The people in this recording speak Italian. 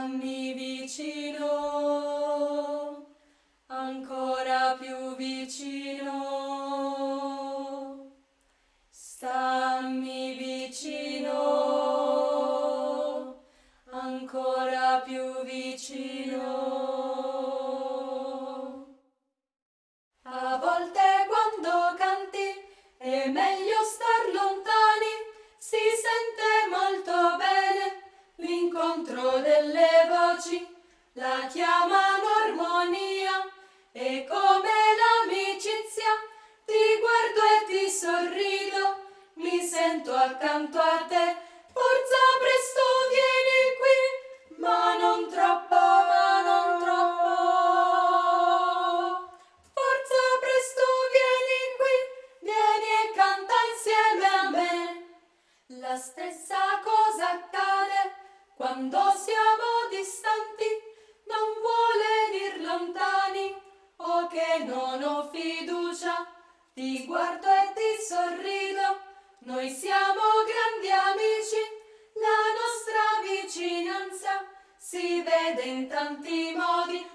Stammi vicino, ancora più vicino. Stammi vicino, ancora più vicino. Voci, la chiamano armonia e come l'amicizia ti guardo e ti sorrido, mi sento accanto a te, forza presto vieni qui, ma non troppo, ma non troppo. Forza presto vieni qui, vieni e canta insieme a me. La stessa cosa Ti guardo e ti sorrido, noi siamo grandi amici, la nostra vicinanza si vede in tanti modi.